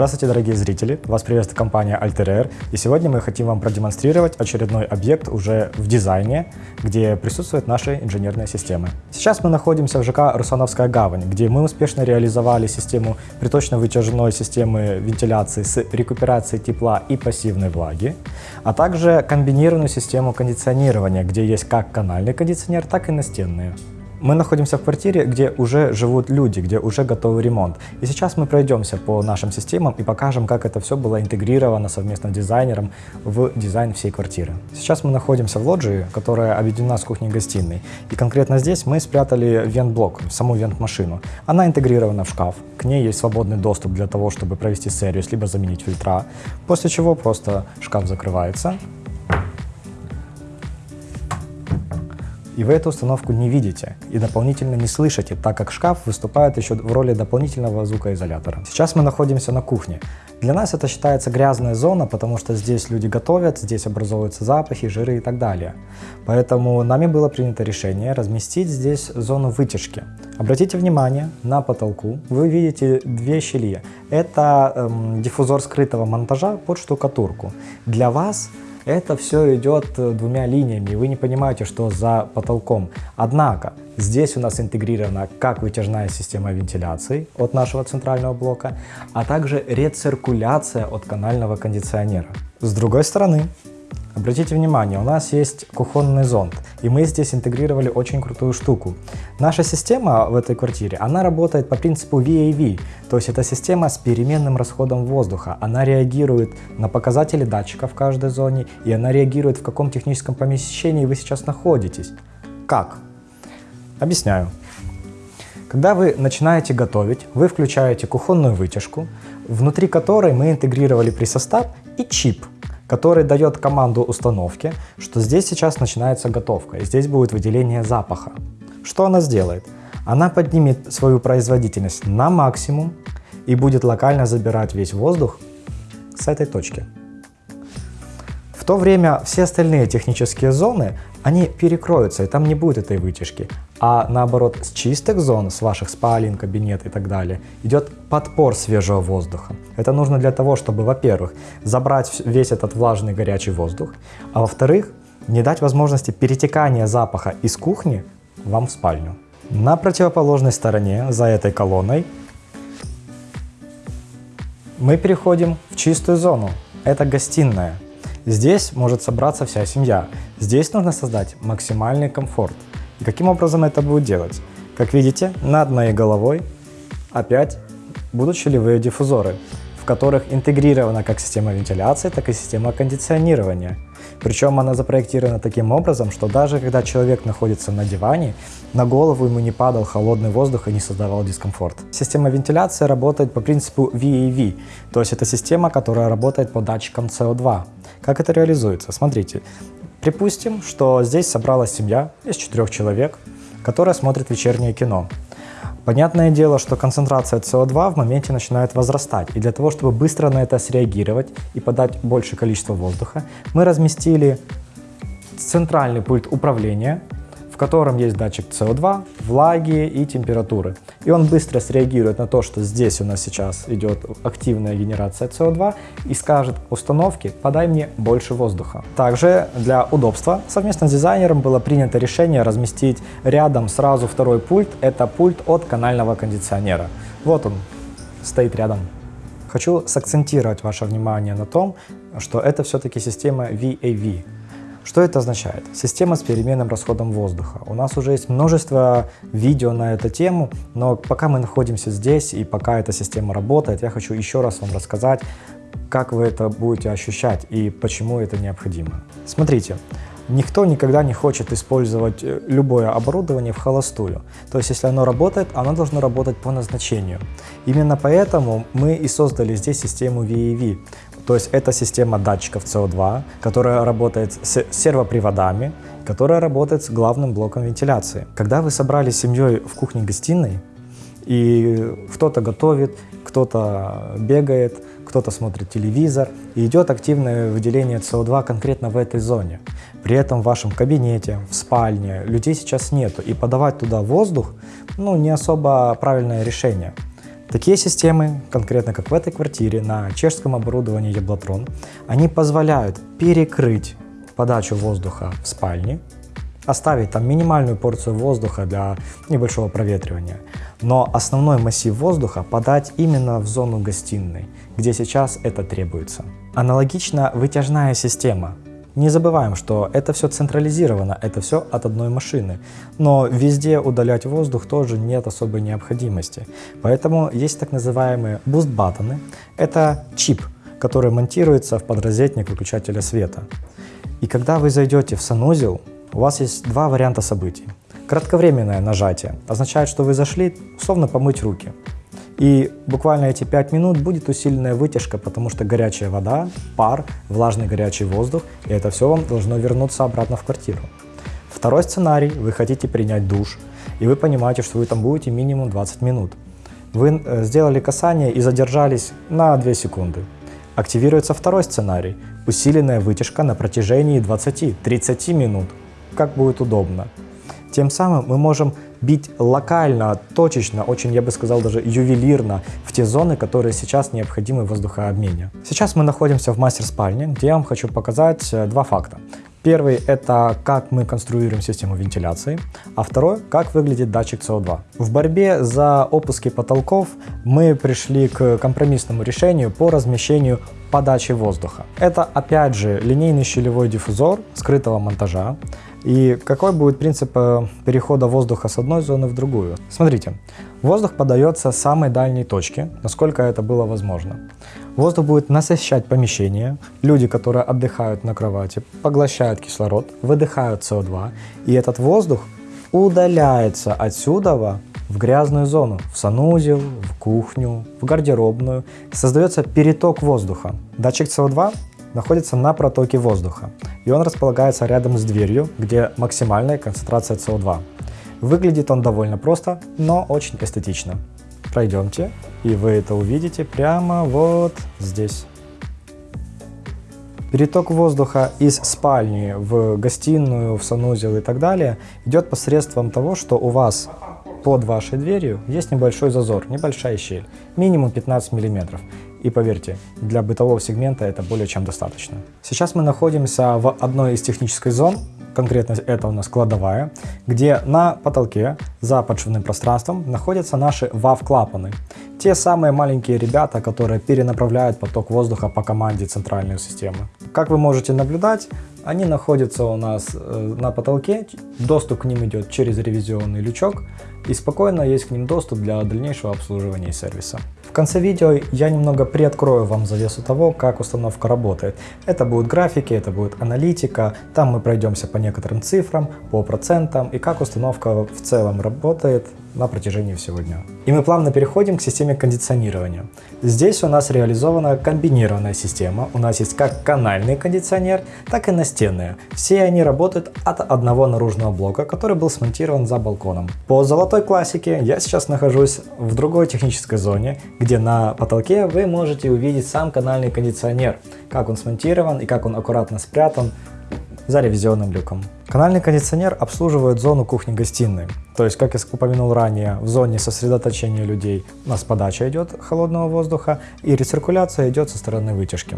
Здравствуйте, дорогие зрители! Вас приветствует компания Alter и сегодня мы хотим вам продемонстрировать очередной объект уже в дизайне, где присутствуют наши инженерные системы. Сейчас мы находимся в ЖК Русановская гавань, где мы успешно реализовали систему приточно-вытяжной системы вентиляции с рекуперацией тепла и пассивной влаги, а также комбинированную систему кондиционирования, где есть как канальный кондиционер, так и настенные. Мы находимся в квартире, где уже живут люди, где уже готовый ремонт. И сейчас мы пройдемся по нашим системам и покажем, как это все было интегрировано совместно с дизайнером в дизайн всей квартиры. Сейчас мы находимся в лоджии, которая объединена с кухней-гостиной. И конкретно здесь мы спрятали вент-блок, саму вент-машину. Она интегрирована в шкаф. К ней есть свободный доступ для того, чтобы провести сервис, либо заменить фильтра. После чего просто шкаф закрывается, и вы эту установку не видите и дополнительно не слышите, так как шкаф выступает еще в роли дополнительного звукоизолятора. Сейчас мы находимся на кухне. Для нас это считается грязная зона, потому что здесь люди готовят, здесь образовываются запахи, жиры и так далее. Поэтому нами было принято решение разместить здесь зону вытяжки. Обратите внимание, на потолку вы видите две щели. Это эм, диффузор скрытого монтажа под штукатурку. Для вас это все идет э, двумя линиями, и вы не понимаете, что за потолком. Однако, здесь у нас интегрирована как вытяжная система вентиляции от нашего центрального блока, а также рециркуляция от канального кондиционера. С другой стороны, Обратите внимание, у нас есть кухонный зонд, и мы здесь интегрировали очень крутую штуку. Наша система в этой квартире, она работает по принципу VAV, то есть это система с переменным расходом воздуха. Она реагирует на показатели датчика в каждой зоне, и она реагирует в каком техническом помещении вы сейчас находитесь. Как? Объясняю. Когда вы начинаете готовить, вы включаете кухонную вытяжку, внутри которой мы интегрировали присостав и чип – который дает команду установки, что здесь сейчас начинается готовка, и здесь будет выделение запаха. Что она сделает? Она поднимет свою производительность на максимум и будет локально забирать весь воздух с этой точки. В то время все остальные технические зоны, они перекроются, и там не будет этой вытяжки. А наоборот, с чистых зон, с ваших спален, кабинет и так далее, идет подпор свежего воздуха. Это нужно для того, чтобы, во-первых, забрать весь этот влажный горячий воздух, а во-вторых, не дать возможности перетекания запаха из кухни вам в спальню. На противоположной стороне, за этой колонной, мы переходим в чистую зону. Это гостиная. Здесь может собраться вся семья. Здесь нужно создать максимальный комфорт. И каким образом это будет делать? Как видите, над моей головой опять будут щелевые диффузоры, в которых интегрирована как система вентиляции, так и система кондиционирования. Причем она запроектирована таким образом, что даже когда человек находится на диване, на голову ему не падал холодный воздух и не создавал дискомфорт. Система вентиляции работает по принципу VAV, то есть это система, которая работает по датчикам CO2. Как это реализуется? Смотрите, Припустим, что здесь собралась семья из четырех человек, которая смотрит вечернее кино. Понятное дело, что концентрация СО2 в моменте начинает возрастать, и для того, чтобы быстро на это среагировать и подать большее количество воздуха, мы разместили центральный пульт управления котором есть датчик CO2, влаги и температуры. И он быстро среагирует на то, что здесь у нас сейчас идет активная генерация CO2 и скажет установке «подай мне больше воздуха». Также для удобства совместно с дизайнером было принято решение разместить рядом сразу второй пульт. Это пульт от канального кондиционера. Вот он стоит рядом. Хочу сакцентировать ваше внимание на том, что это все-таки система VAV. Что это означает? Система с переменным расходом воздуха. У нас уже есть множество видео на эту тему, но пока мы находимся здесь и пока эта система работает, я хочу еще раз вам рассказать, как вы это будете ощущать и почему это необходимо. Смотрите, Никто никогда не хочет использовать э, любое оборудование в холостую. То есть, если оно работает, оно должно работать по назначению. Именно поэтому мы и создали здесь систему VAV. То есть это система датчиков CO2, которая работает с сервоприводами, которая работает с главным блоком вентиляции. Когда вы собрались с семьей в кухне-гостиной, и кто-то готовит, кто-то бегает, кто-то смотрит телевизор, и идет активное выделение СО2 конкретно в этой зоне. При этом в вашем кабинете, в спальне людей сейчас нету, и подавать туда воздух, ну, не особо правильное решение. Такие системы, конкретно как в этой квартире, на чешском оборудовании Яблотрон, они позволяют перекрыть подачу воздуха в спальне, оставить там минимальную порцию воздуха для небольшого проветривания, но основной массив воздуха подать именно в зону гостиной, где сейчас это требуется. Аналогично вытяжная система. Не забываем, что это все централизировано, это все от одной машины, но везде удалять воздух тоже нет особой необходимости. Поэтому есть так называемые boost button ы. Это чип, который монтируется в подрозетник выключателя света. И когда вы зайдете в санузел, у вас есть два варианта событий. Кратковременное нажатие означает, что вы зашли, условно, помыть руки. И буквально эти 5 минут будет усиленная вытяжка, потому что горячая вода, пар, влажный горячий воздух, и это все вам должно вернуться обратно в квартиру. Второй сценарий, вы хотите принять душ, и вы понимаете, что вы там будете минимум 20 минут. Вы э, сделали касание и задержались на 2 секунды. Активируется второй сценарий, усиленная вытяжка на протяжении 20-30 минут, как будет удобно. Тем самым мы можем бить локально, точечно, очень, я бы сказал, даже ювелирно в те зоны, которые сейчас необходимы в воздухообмене. Сейчас мы находимся в мастер-спальне, где я вам хочу показать э, два факта. Первый – это как мы конструируем систему вентиляции, а второй – как выглядит датчик СО2. В борьбе за опуски потолков мы пришли к компромиссному решению по размещению подачи воздуха. Это опять же линейный щелевой диффузор скрытого монтажа, и какой будет принцип э, перехода воздуха с одной зоны в другую? Смотрите, воздух подается с самой дальней точки, насколько это было возможно. Воздух будет насыщать помещение, люди, которые отдыхают на кровати, поглощают кислород, выдыхают СО2, и этот воздух удаляется отсюда в грязную зону, в санузел, в кухню, в гардеробную. Создается переток воздуха. Датчик СО2 находится на протоке воздуха, и он располагается рядом с дверью, где максимальная концентрация СО2. Выглядит он довольно просто, но очень эстетично. Пройдемте, и вы это увидите прямо вот здесь. Переток воздуха из спальни в гостиную, в санузел и так далее идет посредством того, что у вас под вашей дверью есть небольшой зазор, небольшая щель, минимум 15 мм. И поверьте, для бытового сегмента это более чем достаточно. Сейчас мы находимся в одной из технических зон, конкретно это у нас кладовая, где на потолке за подшивным пространством находятся наши WAV-клапаны. Те самые маленькие ребята, которые перенаправляют поток воздуха по команде центральной системы. Как вы можете наблюдать, они находятся у нас э, на потолке, доступ к ним идет через ревизионный лючок, и спокойно есть к ним доступ для дальнейшего обслуживания и сервиса. В конце видео я немного приоткрою вам завесу того, как установка работает. Это будут графики, это будет аналитика, там мы пройдемся по некоторым цифрам, по процентам и как установка в целом работает на протяжении всего дня. И мы плавно переходим к системе кондиционирования. Здесь у нас реализована комбинированная система. У нас есть как канальный кондиционер, так и настенные. Все они работают от одного наружного блока, который был смонтирован за балконом. По золотой классике я сейчас нахожусь в другой технической зоне, где на потолке вы можете увидеть сам канальный кондиционер, как он смонтирован и как он аккуратно спрятан за ревизионным люком. Канальный кондиционер обслуживает зону кухни-гостиной. То есть, как я упомянул ранее, в зоне сосредоточения людей у нас подача идет холодного воздуха и рециркуляция идет со стороны вытяжки.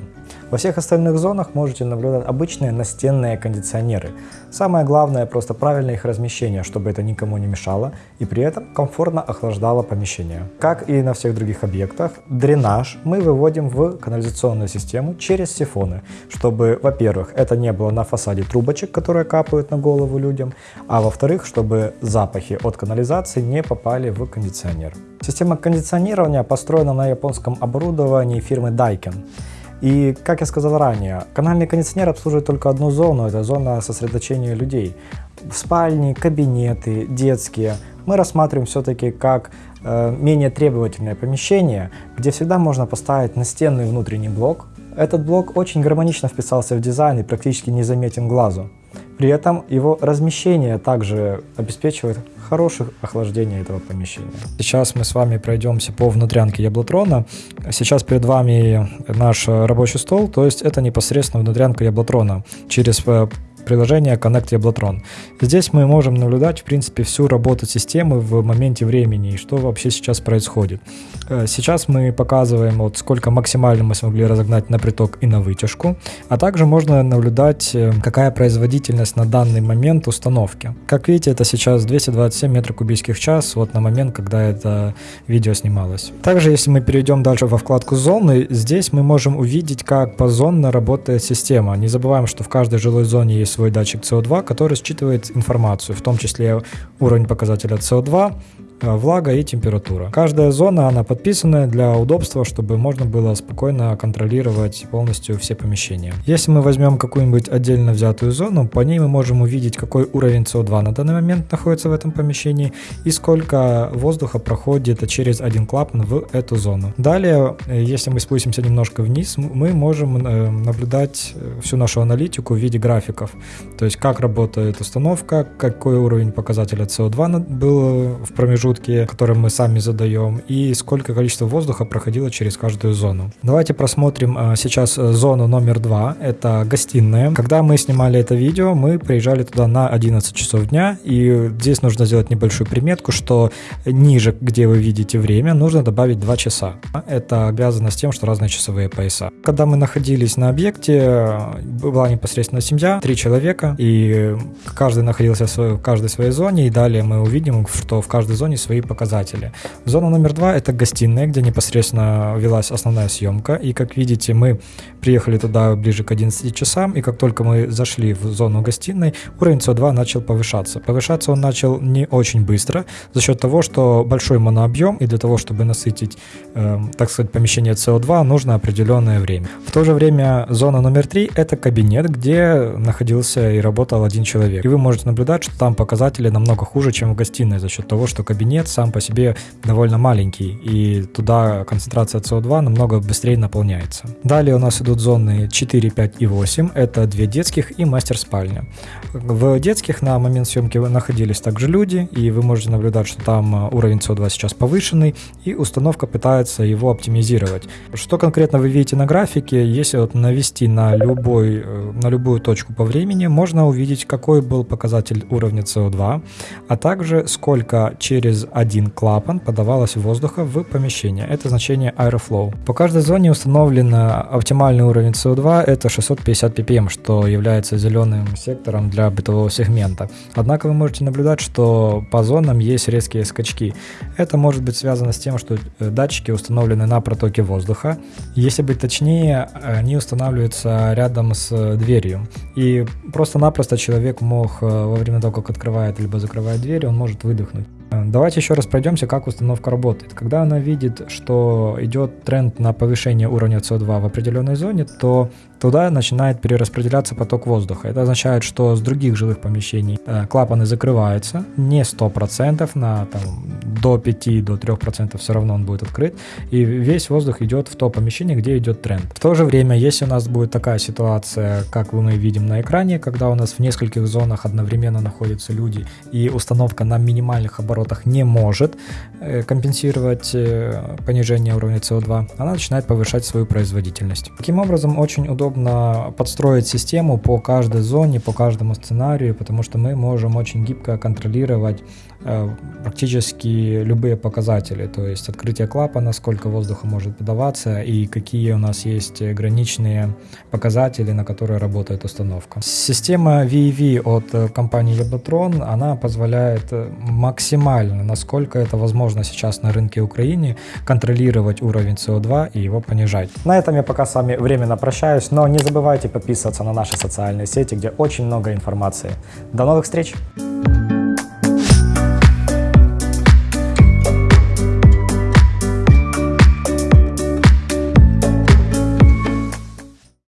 Во всех остальных зонах можете наблюдать обычные настенные кондиционеры. Самое главное просто правильное их размещение, чтобы это никому не мешало и при этом комфортно охлаждало помещение. Как и на всех других объектах, дренаж мы выводим в канализационную систему через сифоны, чтобы, во-первых, это не было на фасаде трубочек, которые капают на голову людям, а во-вторых, чтобы запахи от канализации не попали в кондиционер. Система кондиционирования построена на японском оборудовании фирмы Daikin. И, как я сказал ранее, канальный кондиционер обслуживает только одну зону, это зона сосредоточения людей. Спальни, кабинеты, детские мы рассматриваем все-таки как э, менее требовательное помещение, где всегда можно поставить настенный внутренний блок. Этот блок очень гармонично вписался в дизайн и практически не заметен глазу. При этом его размещение также обеспечивает хорошее охлаждение этого помещения. Сейчас мы с вами пройдемся по внутрянке Яблотрона. Сейчас перед вами наш рабочий стол, то есть это непосредственно внутрянка Яблотрона. Через э, приложение Connect Yablotron. Здесь мы можем наблюдать, в принципе, всю работу системы в моменте времени и что вообще сейчас происходит. Э, сейчас мы показываем, вот сколько максимально мы смогли разогнать на приток и на вытяжку, а также можно наблюдать, э, какая производительность на данный момент установки. Как видите, это сейчас 227 метров кубических в час, вот на момент, когда это видео снималось. Также, если мы перейдем дальше во вкладку зоны, здесь мы можем увидеть, как позонно работает система. Не забываем, что в каждой жилой зоне есть свой датчик CO2, который считывает информацию, в том числе уровень показателя CO2, Э, влага и температура. Каждая зона, она подписанная для удобства, чтобы можно было спокойно контролировать полностью все помещения. Если мы возьмем какую-нибудь отдельно взятую зону, по ней мы можем увидеть, какой уровень CO2 на данный момент находится в этом помещении и сколько воздуха проходит через один клапан в эту зону. Далее, э, если мы спустимся немножко вниз, мы можем э, наблюдать всю нашу аналитику в виде графиков. То есть, как работает установка, какой уровень показателя CO2 был в промежутке промежутки, которые мы сами задаем, и сколько количество воздуха проходило через каждую зону. Давайте просмотрим а, сейчас э, зону номер два. Это гостиная. Когда мы снимали это видео, мы приезжали туда на 11 часов дня, и здесь нужно сделать небольшую приметку, что ниже, где вы видите время, нужно добавить 2 часа. Это обязано с тем, что разные часовые пояса. Когда мы находились на объекте, была непосредственно семья, три человека, и каждый находился в, своей, в каждой своей зоне, и далее мы увидим, что в каждой зоне свои показатели. Зона номер два — это гостиная, где непосредственно велась основная съемка. И, как видите, мы приехали туда ближе к 11 часам, и как только мы зашли в зону гостиной, уровень СО2 начал повышаться. Повышаться он начал не очень быстро, за счет того, что большой монообъем, и для того, чтобы насытить, э, так сказать, помещение СО2, нужно определенное время. В то же время зона номер три — это кабинет, где находился и работал один человек. И вы можете наблюдать, что там показатели намного хуже, чем в гостиной, за счет того, что кабинет нет, сам по себе довольно маленький, и туда концентрация СО2 намного быстрее наполняется. Далее у нас идут зоны 4, 5 и 8, это две детских и мастер-спальня. В детских на момент съемки находились также люди, и вы можете наблюдать, что там э, уровень СО2 сейчас повышенный, и установка пытается его оптимизировать. Что конкретно вы видите на графике, если вот навести на, любой, э, на любую точку по времени, можно увидеть, какой был показатель уровня СО2, а также сколько через один клапан подавалось воздуха в помещение. Это значение airflow. По каждой зоне установлен оптимальный уровень CO2, это 650 ppm, что является зеленым сектором для бытового сегмента. Однако вы можете наблюдать, что по зонам есть резкие скачки. Это может быть связано с тем, что э, датчики установлены на протоке воздуха. Если быть точнее, они устанавливаются рядом с дверью. И просто-напросто человек мог э, во время того, как открывает либо закрывает дверь, он может выдохнуть. Э, давайте еще раз пройдемся, как установка работает. Когда она видит, что идет тренд на повышение уровня CO2 в определенной зоне, то туда начинает перераспределяться поток воздуха. Это означает, что с других жилых помещений э, клапаны закрываются, не 100%, на там, до 5-3% до 3% все равно он будет открыт, и весь воздух идет в то помещение, где идет тренд. В то же время, если у нас будет такая ситуация, как мы видим на экране, когда у нас в нескольких зонах одновременно находятся люди, и установка на минимальных оборотах не может э, компенсировать э, понижение уровня CO2, она начинает повышать свою производительность. Таким образом, очень удобно подстроить систему по каждой зоне, по каждому сценарию, потому что мы можем очень гибко контролировать практически любые показатели, то есть открытие клапана, сколько воздуха может подаваться и какие у нас есть граничные показатели, на которые работает установка. Система VEV от компании Yablotron, она позволяет максимально, насколько это возможно сейчас на рынке Украины, контролировать уровень CO2 и его понижать. На этом я пока с вами временно прощаюсь, но не забывайте подписываться на наши социальные сети, где очень много информации. До новых встреч!